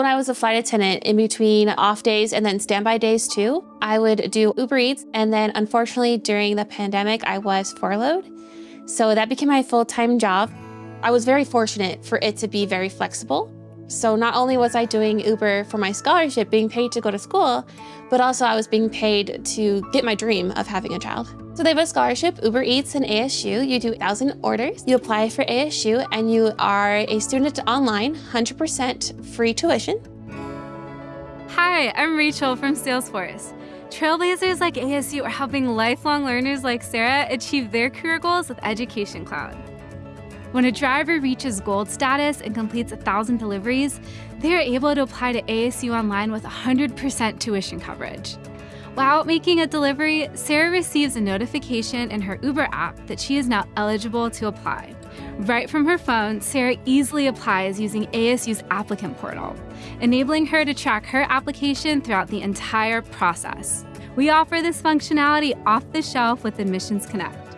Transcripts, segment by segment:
When I was a flight attendant in between off days and then standby days too, I would do Uber Eats. And then unfortunately during the pandemic, I was furloughed. So that became my full-time job. I was very fortunate for it to be very flexible. So not only was I doing Uber for my scholarship, being paid to go to school, but also I was being paid to get my dream of having a child. So they have a scholarship, Uber Eats and ASU. You do 1,000 orders. You apply for ASU and you are a student online, 100% free tuition. Hi, I'm Rachel from Salesforce. Trailblazers like ASU are helping lifelong learners like Sarah achieve their career goals with Education Cloud. When a driver reaches gold status and completes 1,000 deliveries, they are able to apply to ASU Online with 100% tuition coverage. While making a delivery, Sarah receives a notification in her Uber app that she is now eligible to apply. Right from her phone, Sarah easily applies using ASU's applicant portal, enabling her to track her application throughout the entire process. We offer this functionality off the shelf with Admissions Connect.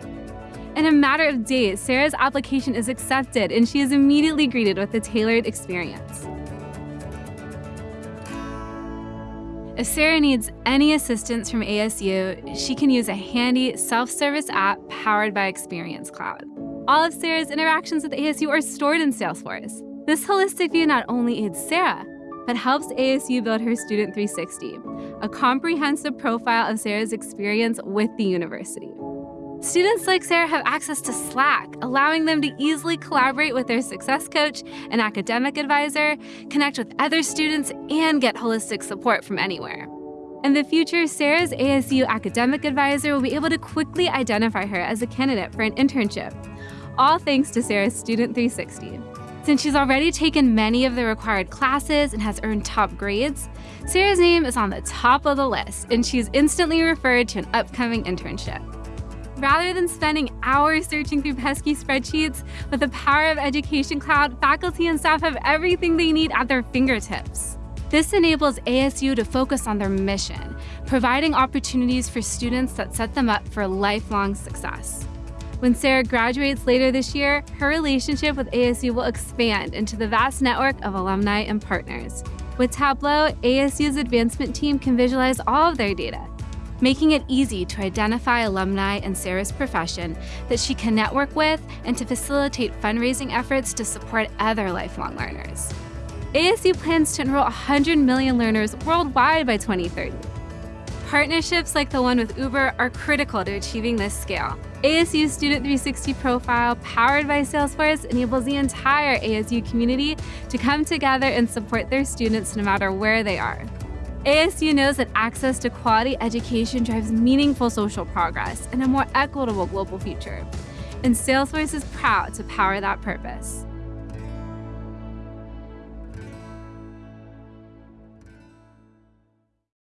In a matter of days, Sarah's application is accepted and she is immediately greeted with a tailored experience. If Sarah needs any assistance from ASU, she can use a handy self-service app powered by Experience Cloud. All of Sarah's interactions with ASU are stored in Salesforce. This holistic view not only aids Sarah, but helps ASU build her Student 360, a comprehensive profile of Sarah's experience with the university. Students like Sarah have access to Slack, allowing them to easily collaborate with their success coach and academic advisor, connect with other students, and get holistic support from anywhere. In the future, Sarah's ASU academic advisor will be able to quickly identify her as a candidate for an internship, all thanks to Sarah's Student 360. Since she's already taken many of the required classes and has earned top grades, Sarah's name is on the top of the list, and she's instantly referred to an upcoming internship. Rather than spending hours searching through pesky spreadsheets, with the power of Education Cloud, faculty and staff have everything they need at their fingertips. This enables ASU to focus on their mission, providing opportunities for students that set them up for lifelong success. When Sarah graduates later this year, her relationship with ASU will expand into the vast network of alumni and partners. With Tableau, ASU's advancement team can visualize all of their data, making it easy to identify alumni in Sarah's profession that she can network with and to facilitate fundraising efforts to support other lifelong learners. ASU plans to enroll 100 million learners worldwide by 2030. Partnerships like the one with Uber are critical to achieving this scale. ASU Student 360 Profile, powered by Salesforce, enables the entire ASU community to come together and support their students no matter where they are. ASU knows that access to quality education drives meaningful social progress and a more equitable global future. And Salesforce is proud to power that purpose.